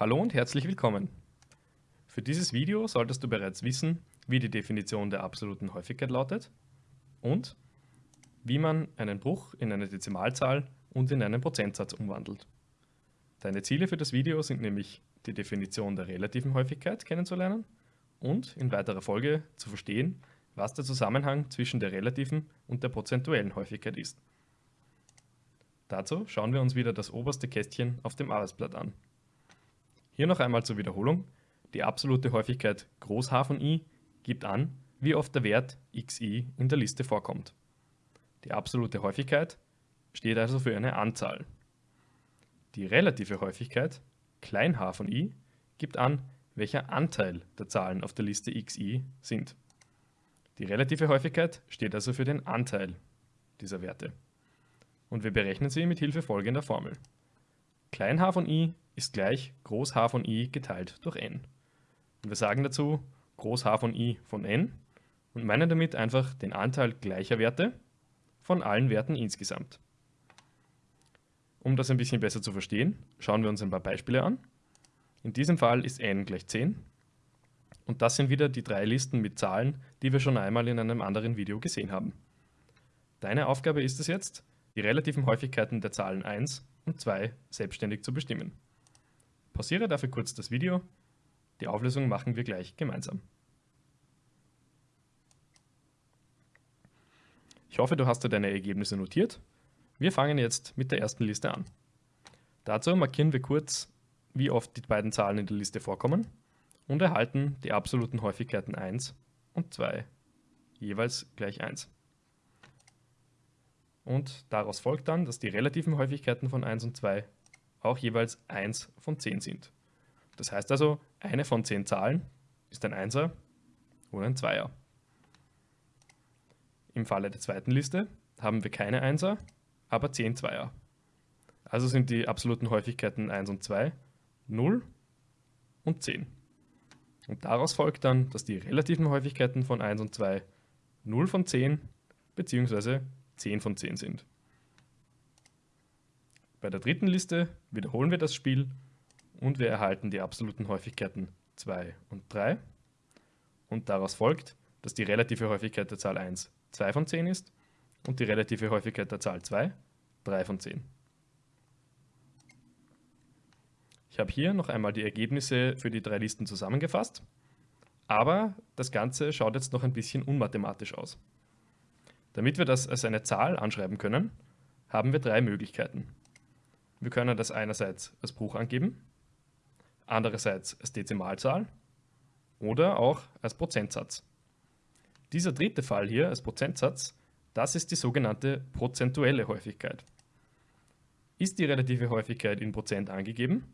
Hallo und herzlich willkommen. Für dieses Video solltest du bereits wissen, wie die Definition der absoluten Häufigkeit lautet und wie man einen Bruch in eine Dezimalzahl und in einen Prozentsatz umwandelt. Deine Ziele für das Video sind nämlich die Definition der relativen Häufigkeit kennenzulernen und in weiterer Folge zu verstehen, was der Zusammenhang zwischen der relativen und der prozentuellen Häufigkeit ist. Dazu schauen wir uns wieder das oberste Kästchen auf dem Arbeitsblatt an. Hier noch einmal zur Wiederholung. Die absolute Häufigkeit Groß H von i gibt an, wie oft der Wert xi in der Liste vorkommt. Die absolute Häufigkeit steht also für eine Anzahl. Die relative Häufigkeit klein h von i gibt an, welcher Anteil der Zahlen auf der Liste xi sind. Die relative Häufigkeit steht also für den Anteil dieser Werte. Und wir berechnen sie mit Hilfe folgender Formel. Klein h von i ist gleich Groß H von i geteilt durch n. Und wir sagen dazu Groß H von i von n und meinen damit einfach den Anteil gleicher Werte von allen Werten insgesamt. Um das ein bisschen besser zu verstehen, schauen wir uns ein paar Beispiele an. In diesem Fall ist n gleich 10 und das sind wieder die drei Listen mit Zahlen, die wir schon einmal in einem anderen Video gesehen haben. Deine Aufgabe ist es jetzt, die relativen Häufigkeiten der Zahlen 1 und 2 selbstständig zu bestimmen. Pausiere dafür kurz das Video. Die Auflösung machen wir gleich gemeinsam. Ich hoffe, du hast dir deine Ergebnisse notiert. Wir fangen jetzt mit der ersten Liste an. Dazu markieren wir kurz, wie oft die beiden Zahlen in der Liste vorkommen und erhalten die absoluten Häufigkeiten 1 und 2 jeweils gleich 1. Und daraus folgt dann, dass die relativen Häufigkeiten von 1 und 2 auch jeweils 1 von 10 sind. Das heißt also, eine von 10 Zahlen ist ein Einser oder ein Zweier. Im Falle der zweiten Liste haben wir keine Einser, aber 10 Zweier. Also sind die absoluten Häufigkeiten 1 und 2 0 und 10. Und daraus folgt dann, dass die relativen Häufigkeiten von 1 und 2 0 von 10 bzw. 10 von 10 sind. Bei der dritten Liste wiederholen wir das Spiel und wir erhalten die absoluten Häufigkeiten 2 und 3. Und daraus folgt, dass die relative Häufigkeit der Zahl 1 2 von 10 ist und die relative Häufigkeit der Zahl 2 3 von 10. Ich habe hier noch einmal die Ergebnisse für die drei Listen zusammengefasst, aber das Ganze schaut jetzt noch ein bisschen unmathematisch aus. Damit wir das als eine Zahl anschreiben können, haben wir drei Möglichkeiten. Wir können das einerseits als Bruch angeben, andererseits als Dezimalzahl oder auch als Prozentsatz. Dieser dritte Fall hier als Prozentsatz, das ist die sogenannte prozentuelle Häufigkeit. Ist die relative Häufigkeit in Prozent angegeben,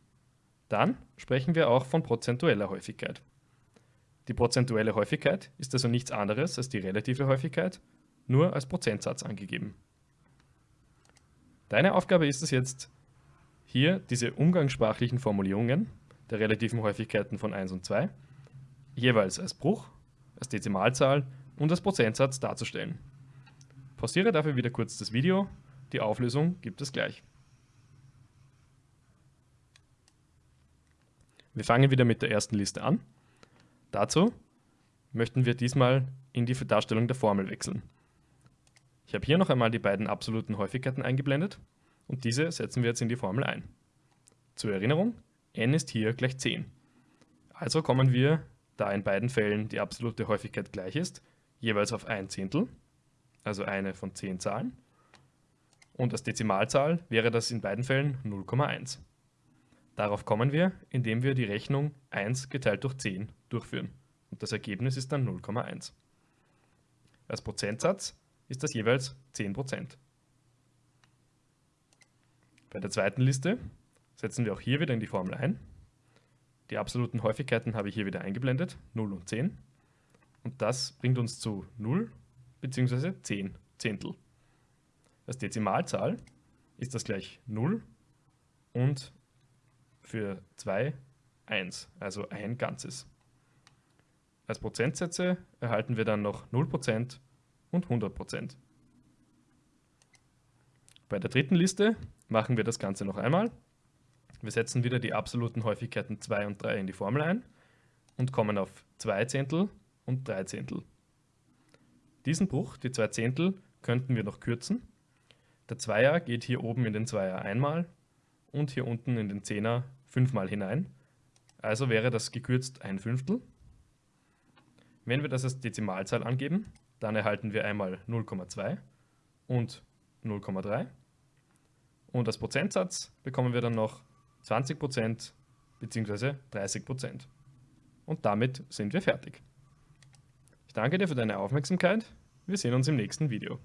dann sprechen wir auch von prozentueller Häufigkeit. Die prozentuelle Häufigkeit ist also nichts anderes als die relative Häufigkeit, nur als Prozentsatz angegeben. Deine Aufgabe ist es jetzt, hier diese umgangssprachlichen Formulierungen der relativen Häufigkeiten von 1 und 2 jeweils als Bruch, als Dezimalzahl und als Prozentsatz darzustellen. Pausiere dafür wieder kurz das Video, die Auflösung gibt es gleich. Wir fangen wieder mit der ersten Liste an. Dazu möchten wir diesmal in die Darstellung der Formel wechseln. Ich habe hier noch einmal die beiden absoluten Häufigkeiten eingeblendet und diese setzen wir jetzt in die Formel ein. Zur Erinnerung, n ist hier gleich 10. Also kommen wir, da in beiden Fällen die absolute Häufigkeit gleich ist, jeweils auf ein Zehntel, also eine von 10 Zahlen. Und als Dezimalzahl wäre das in beiden Fällen 0,1. Darauf kommen wir, indem wir die Rechnung 1 geteilt durch 10 durchführen. Und das Ergebnis ist dann 0,1. Als Prozentsatz ist das jeweils 10%. Bei der zweiten Liste setzen wir auch hier wieder in die Formel ein. Die absoluten Häufigkeiten habe ich hier wieder eingeblendet, 0 und 10. Und das bringt uns zu 0 bzw. 10 Zehntel. Als Dezimalzahl ist das gleich 0 und für 2 1, also ein Ganzes. Als Prozentsätze erhalten wir dann noch 0% und 100%. Bei der dritten Liste machen wir das Ganze noch einmal. Wir setzen wieder die absoluten Häufigkeiten 2 und 3 in die Formel ein und kommen auf 2 Zehntel und 3 Zehntel. Diesen Bruch, die 2 Zehntel, könnten wir noch kürzen. Der Zweier geht hier oben in den Zweier einmal und hier unten in den Zehner fünfmal hinein. Also wäre das gekürzt ein Fünftel. Wenn wir das als Dezimalzahl angeben, dann erhalten wir einmal 0,2 und 0,3. Und als Prozentsatz bekommen wir dann noch 20% bzw. 30%. Und damit sind wir fertig. Ich danke dir für deine Aufmerksamkeit. Wir sehen uns im nächsten Video.